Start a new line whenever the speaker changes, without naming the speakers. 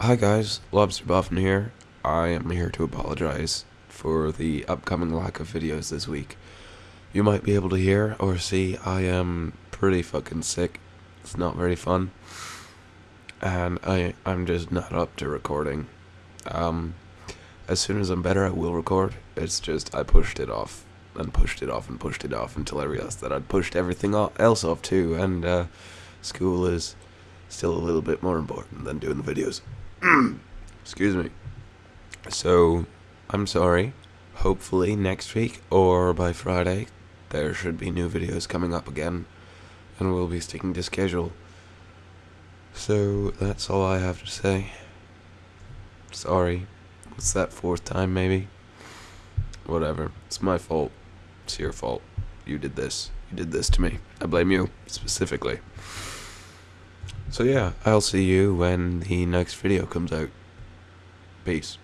Hi guys, Lobster Buffin here. I am here to apologize for the upcoming lack of videos this week. You might be able to hear or see I am pretty fucking sick. It's not very fun. And I I'm just not up to recording. Um as soon as I'm better I will record. It's just I pushed it off and pushed it off and pushed it off until I realized that I'd pushed everything else off too and uh school is still a little bit more important than doing the videos. Excuse me. So, I'm sorry. Hopefully next week or by Friday, there should be new videos coming up again, and we'll be sticking to schedule. So, that's all I have to say. Sorry. It's that fourth time, maybe? Whatever. It's my fault. It's your fault. You did this. You did this to me. I blame you, specifically. So yeah, I'll see you when the next video comes out. Peace.